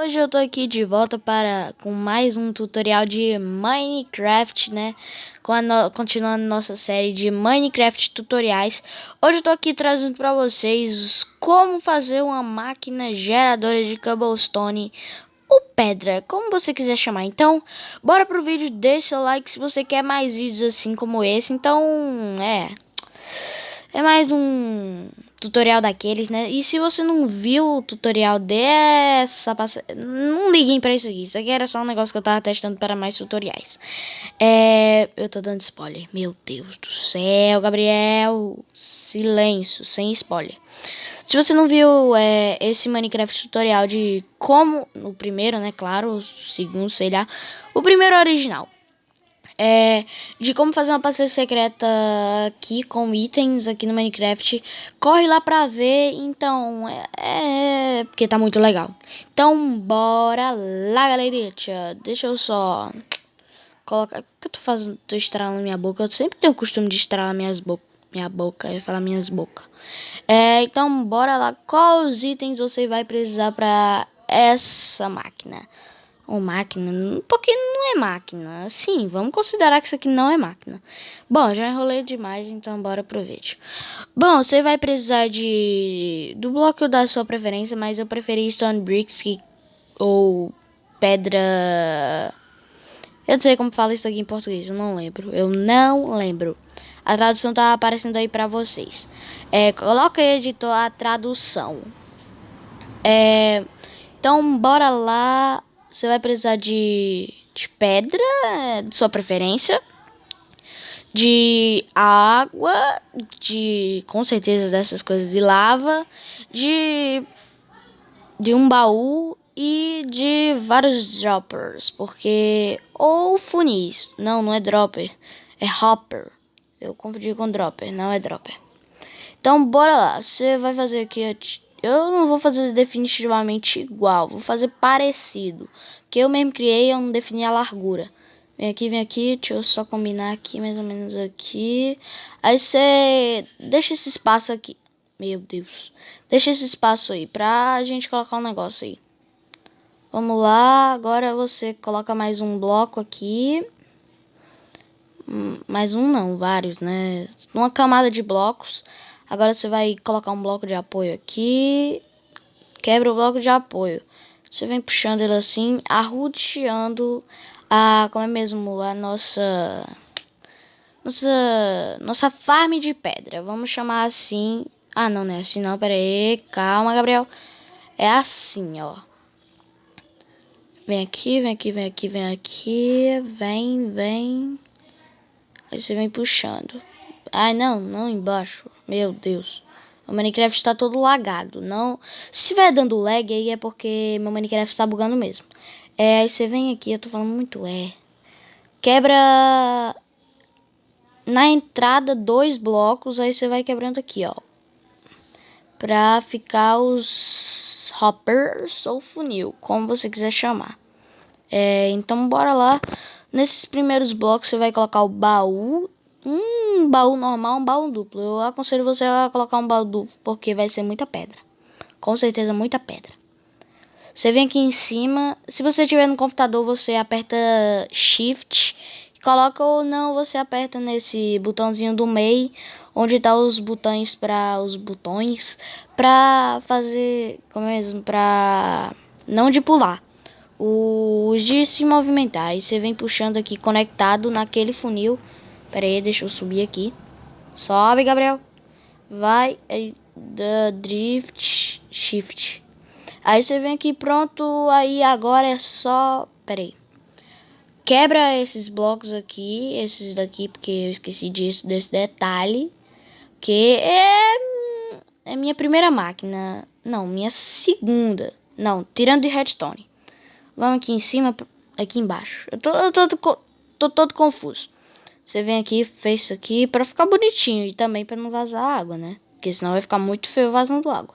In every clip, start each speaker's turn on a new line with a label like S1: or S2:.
S1: Hoje eu tô aqui de volta para com mais um tutorial de Minecraft, né? No, continuando nossa série de Minecraft tutoriais. Hoje eu tô aqui trazendo para vocês como fazer uma máquina geradora de cobblestone ou pedra, como você quiser chamar. Então, bora pro vídeo, deixa o like se você quer mais vídeos assim como esse. Então, é... É mais um tutorial daqueles, né? E se você não viu o tutorial dessa não liguem pra isso aqui. Isso aqui era só um negócio que eu tava testando para mais tutoriais. É... Eu tô dando spoiler. Meu Deus do céu, Gabriel. Silêncio, sem spoiler. Se você não viu é, esse Minecraft tutorial de como... O primeiro, né? Claro, o segundo, sei lá. O primeiro original é, de como fazer uma passagem secreta aqui com itens aqui no Minecraft. Corre lá pra ver, então, é, é porque tá muito legal. Então, bora lá, galerinha. Deixa eu só colocar... O que eu tô fazendo? Tô estralando minha boca. Eu sempre tenho o costume de estralar minhas bo minha boca, eu ia falar minhas bocas. É, então, bora lá. Quais itens você vai precisar pra essa máquina? Ou máquina, porque é máquina. Sim, vamos considerar que isso aqui não é máquina. Bom, já enrolei demais, então bora pro vídeo. Bom, você vai precisar de do bloco da sua preferência, mas eu preferi Stone Bricks que, ou pedra... Eu não sei como fala isso aqui em português, eu não lembro. Eu não lembro. A tradução tá aparecendo aí pra vocês. É, coloca aí, editor, a tradução. É, então, bora lá você vai precisar de, de pedra, de sua preferência, de água, de com certeza dessas coisas de lava, de de um baú e de vários droppers, porque ou funis, não, não é dropper, é hopper. Eu confundi com dropper, não é dropper. Então bora lá, você vai fazer aqui eu não vou fazer definitivamente igual, vou fazer parecido. Que eu mesmo criei, eu não defini a largura. Vem aqui, vem aqui, deixa eu só combinar aqui, mais ou menos aqui. Aí você deixa esse espaço aqui. Meu Deus. Deixa esse espaço aí pra gente colocar um negócio aí. Vamos lá, agora você coloca mais um bloco aqui. Hum, mais um não, vários, né? Uma camada de blocos. Agora você vai colocar um bloco de apoio aqui. Quebra o bloco de apoio. Você vem puxando ele assim, arrodeando a, como é mesmo, a nossa, nossa, nossa farm de pedra. Vamos chamar assim. Ah, não, não é assim não, pera aí. Calma, Gabriel. É assim, ó. Vem aqui, vem aqui, vem aqui, vem aqui. Vem, vem. Aí você vem puxando. Ai, não, não embaixo. Meu Deus. O Minecraft está todo lagado. Não, se estiver dando lag aí é porque meu Minecraft está bugando mesmo. É, aí você vem aqui, eu tô falando muito é. Quebra na entrada dois blocos, aí você vai quebrando aqui, ó. Pra ficar os hoppers ou funil, como você quiser chamar. É, então bora lá. Nesses primeiros blocos você vai colocar o baú um baú normal, um baú duplo. Eu aconselho você a colocar um baú duplo, porque vai ser muita pedra. Com certeza, muita pedra. Você vem aqui em cima. Se você tiver no computador, você aperta Shift. Coloca ou não, você aperta nesse botãozinho do meio, onde tá os botões para os botões para fazer, como é mesmo, para não de pular, os de se movimentar. Aí você vem puxando aqui conectado naquele funil Pera aí, deixa eu subir aqui. Sobe, Gabriel. Vai. Da drift shift. Aí você vem aqui, pronto. Aí agora é só... Pera aí. Quebra esses blocos aqui. Esses daqui, porque eu esqueci disso, desse detalhe. Que é... É minha primeira máquina. Não, minha segunda. Não, tirando de redstone. Vamos aqui em cima, aqui embaixo. Eu tô, eu tô, tô, tô todo confuso. Você vem aqui, fez isso aqui para ficar bonitinho e também para não vazar água, né? Porque senão vai ficar muito feio vazando água.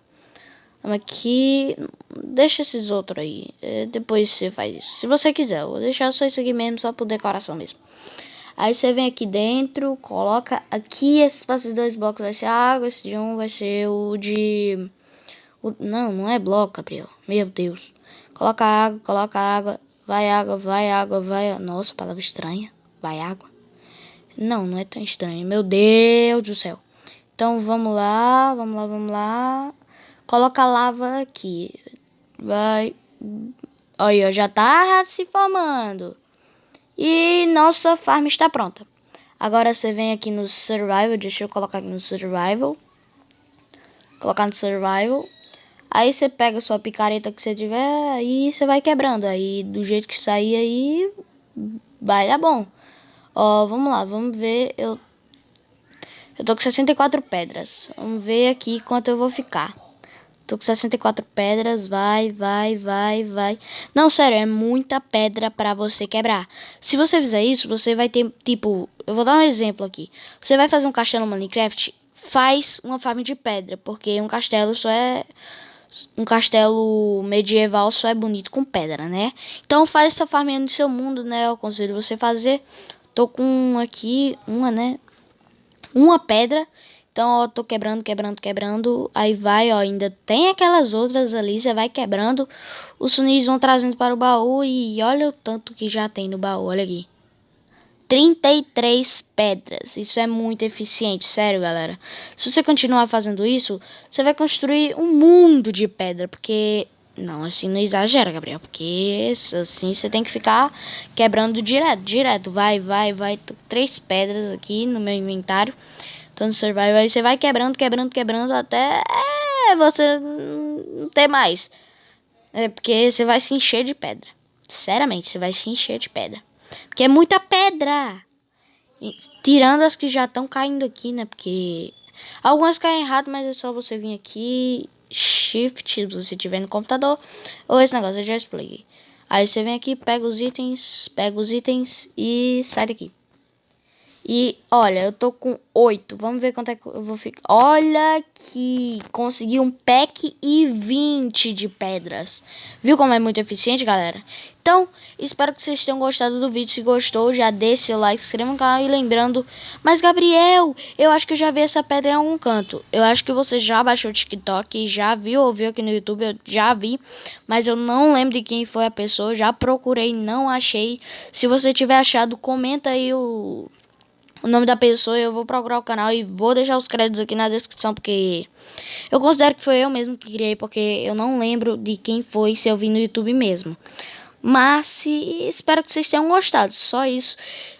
S1: Vamos aqui, deixa esses outros aí. É, depois você faz isso. Se você quiser, eu vou deixar só isso aqui mesmo, só por decoração mesmo. Aí você vem aqui dentro, coloca aqui esses dois blocos vai ser água, esse de um vai ser o de O, não, não é bloco, Gabriel. Meu Deus. Coloca água, coloca água. Vai água, vai água, vai... Nossa, palavra estranha. Vai água. Não, não é tão estranho. Meu Deus do céu. Então, vamos lá, vamos lá, vamos lá. Coloca a lava aqui. Vai. Olha, já tá se formando. E nossa farm está pronta. Agora você vem aqui no Survival. Deixa eu colocar aqui no Survival. Colocar no Survival. Aí você pega sua picareta que você tiver e você vai quebrando. Aí do jeito que sair aí vai dar bom. Ó, vamos lá, vamos ver. Eu, eu tô com 64 pedras. Vamos ver aqui quanto eu vou ficar. Tô com 64 pedras, vai, vai, vai, vai. Não, sério, é muita pedra pra você quebrar. Se você fizer isso, você vai ter, tipo... Eu vou dar um exemplo aqui. Você vai fazer um castelo no Minecraft, faz uma farm de pedra. Porque um castelo só é um castelo medieval só é bonito com pedra, né? Então faz essa farminha no seu mundo, né? Eu aconselho você fazer. Tô com aqui uma, né? Uma pedra. Então, ó, tô quebrando, quebrando, quebrando. Aí vai, ó, ainda tem aquelas outras ali, você vai quebrando. Os sunis vão trazendo para o baú e olha o tanto que já tem no baú, olha aqui. 33 pedras. Isso é muito eficiente, sério, galera. Se você continuar fazendo isso, você vai construir um mundo de pedra, porque não, assim não exagera, Gabriel, porque assim você tem que ficar quebrando direto, direto. Vai, vai, vai. Tô três pedras aqui no meu inventário. Tô no survival, aí você vai quebrando, quebrando, quebrando até você não ter mais. É porque você vai se encher de pedra. Sinceramente, você vai se encher de pedra. Porque é muita pedra. E, tirando as que já estão caindo aqui, né? Porque algumas caem errado, mas é só você vir aqui. Shift, se você tiver no computador. Ou esse negócio, eu já expliquei. Aí você vem aqui, pega os itens, pega os itens e sai daqui. E olha, eu tô com 8. Vamos ver quanto é que eu vou ficar. Olha aqui, consegui um pack e 20 de pedras. Viu como é muito eficiente, galera? Então, espero que vocês tenham gostado do vídeo. Se gostou, já deixe seu like, se inscreva no canal e lembrando... Mas, Gabriel, eu acho que eu já vi essa pedra em algum canto. Eu acho que você já baixou o TikTok, já viu ou viu aqui no YouTube, eu já vi. Mas eu não lembro de quem foi a pessoa, já procurei, não achei. Se você tiver achado, comenta aí o o nome da pessoa, eu vou procurar o canal e vou deixar os créditos aqui na descrição, porque eu considero que foi eu mesmo que criei, porque eu não lembro de quem foi, se eu vi no YouTube mesmo. Mas se, espero que vocês tenham gostado, só isso.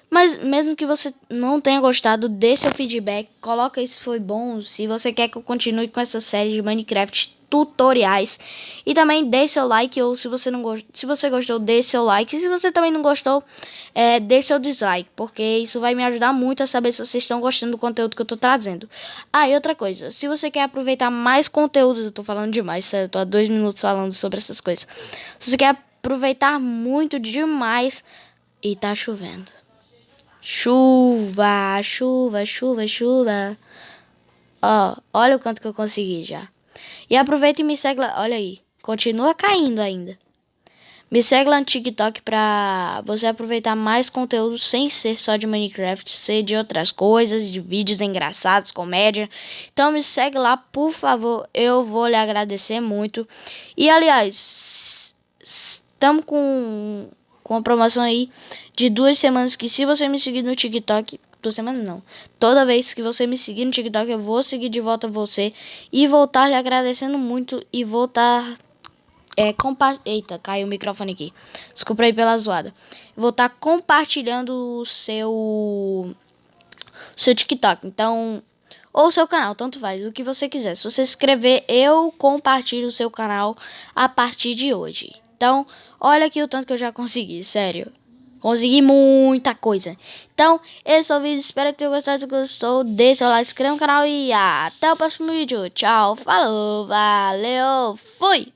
S1: Mas mesmo que você não tenha gostado, dê seu feedback, coloca se foi bom, se você quer que eu continue com essa série de Minecraft tutoriais. E também deixe seu like ou se você não gostou, se você gostou, deixe seu like. Se você também não gostou, é, seu dislike, porque isso vai me ajudar muito a saber se vocês estão gostando do conteúdo que eu tô trazendo. Ah, e outra coisa, se você quer aproveitar mais conteúdos, eu tô falando demais, eu tô há dois minutos falando sobre essas coisas. Se você quer aproveitar muito demais e tá chovendo. Chuva, chuva, chuva, chuva. Ó, olha o quanto que eu consegui já. E aproveita e me segue lá. Olha aí. Continua caindo ainda. Me segue lá no TikTok pra você aproveitar mais conteúdo sem ser só de Minecraft, ser de outras coisas, de vídeos engraçados, comédia. Então me segue lá, por favor. Eu vou lhe agradecer muito. E aliás, estamos com, com uma promoção aí de duas semanas que se você me seguir no TikTok, duas semanas não. Toda vez que você me seguir no TikTok, eu vou seguir de volta você e voltar lhe agradecendo muito e voltar é, compa Eita, caiu o microfone aqui. Desculpa aí pela zoada. Vou estar tá compartilhando o seu seu TikTok. Então, ou seu canal, tanto faz, o que você quiser. Se você escrever, eu compartilho o seu canal a partir de hoje. Então, olha aqui o tanto que eu já consegui, sério. Consegui muita coisa. Então, esse é o vídeo. Espero que tenham gostado. Se gostou, deixe seu like, se inscreva no canal e até o próximo vídeo. Tchau, falou, valeu, fui!